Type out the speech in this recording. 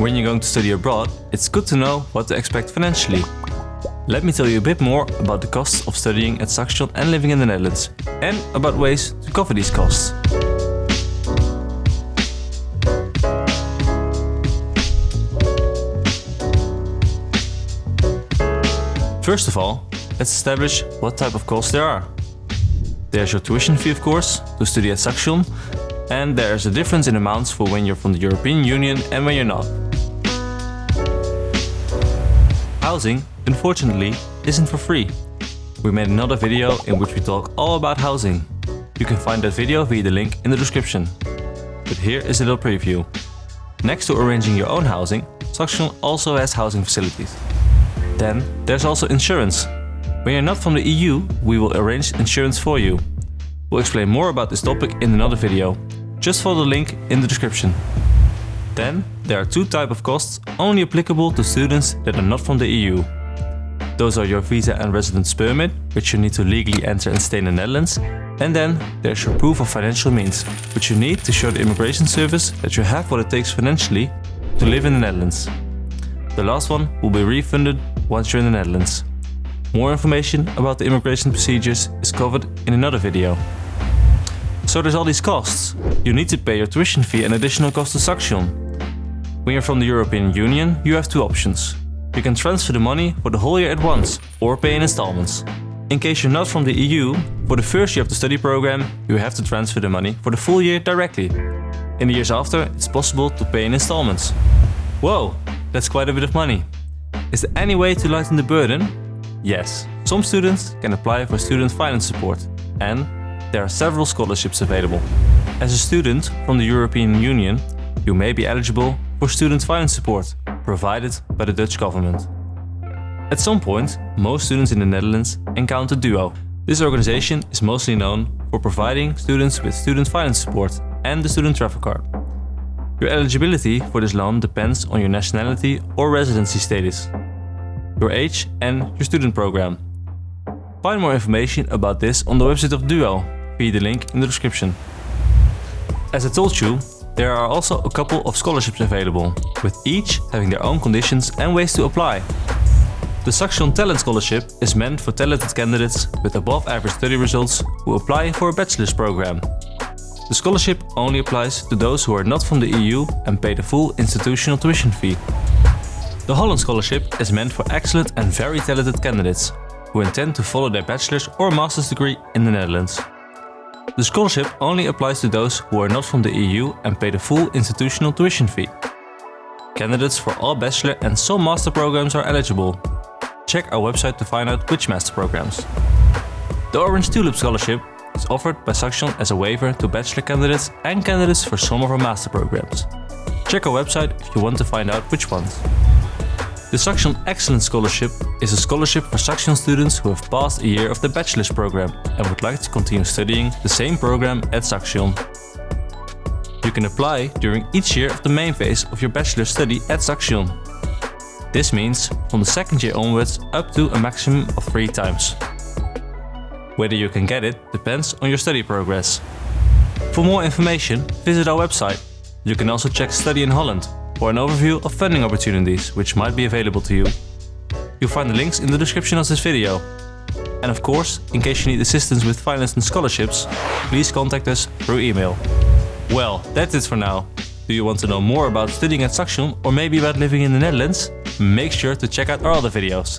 When you're going to study abroad, it's good to know what to expect financially. Let me tell you a bit more about the costs of studying at Saxion and living in the Netherlands, and about ways to cover these costs. First of all, let's establish what type of costs there are. There's your tuition fee of course, to study at Saxion, and there's a difference in amounts for when you're from the European Union and when you're not. Housing, unfortunately, isn't for free. We made another video in which we talk all about housing. You can find that video via the link in the description. But here is a little preview. Next to arranging your own housing, Saxion also has housing facilities. Then there's also insurance. When you're not from the EU, we will arrange insurance for you. We'll explain more about this topic in another video. Just follow the link in the description. Then there are two types of costs only applicable to students that are not from the EU. Those are your visa and residence permit, which you need to legally enter and stay in the Netherlands. And then there's your proof of financial means, which you need to show the immigration service that you have what it takes financially to live in the Netherlands. The last one will be refunded once you're in the Netherlands. More information about the immigration procedures is covered in another video. So there's all these costs. You need to pay your tuition fee and additional cost to Saxion. When you're from the European Union, you have two options. You can transfer the money for the whole year at once, or pay in installments. In case you're not from the EU, for the first year of the study program, you have to transfer the money for the full year directly. In the years after, it's possible to pay in installments. Whoa, that's quite a bit of money. Is there any way to lighten the burden? Yes, some students can apply for student finance support and there are several scholarships available. As a student from the European Union, you may be eligible for student finance support provided by the Dutch government. At some point, most students in the Netherlands encounter DUO. This organization is mostly known for providing students with student finance support and the student travel card. Your eligibility for this loan depends on your nationality or residency status, your age and your student program. Find more information about this on the website of DUO via the link in the description. As I told you, there are also a couple of scholarships available, with each having their own conditions and ways to apply. The Saxion Talent Scholarship is meant for talented candidates with above average study results who apply for a bachelor's program. The scholarship only applies to those who are not from the EU and pay the full institutional tuition fee. The Holland Scholarship is meant for excellent and very talented candidates who intend to follow their bachelor's or master's degree in the Netherlands. The scholarship only applies to those who are not from the EU and pay the full institutional tuition fee. Candidates for all bachelor and some master programs are eligible. Check our website to find out which master programs. The Orange Tulip Scholarship is offered by Saxion as a waiver to bachelor candidates and candidates for some of our master programs. Check our website if you want to find out which ones. The Saxion Excellence Scholarship is a scholarship for Saxion students who have passed a year of the bachelor's program and would like to continue studying the same program at Saxion. You can apply during each year of the main phase of your bachelor's study at Saxion. This means from the second year onwards up to a maximum of three times. Whether you can get it depends on your study progress. For more information, visit our website. You can also check Study in Holland for an overview of funding opportunities which might be available to you. You'll find the links in the description of this video. And of course, in case you need assistance with finance and scholarships, please contact us through email. Well, that's it for now. Do you want to know more about studying at Saxion or maybe about living in the Netherlands? Make sure to check out our other videos.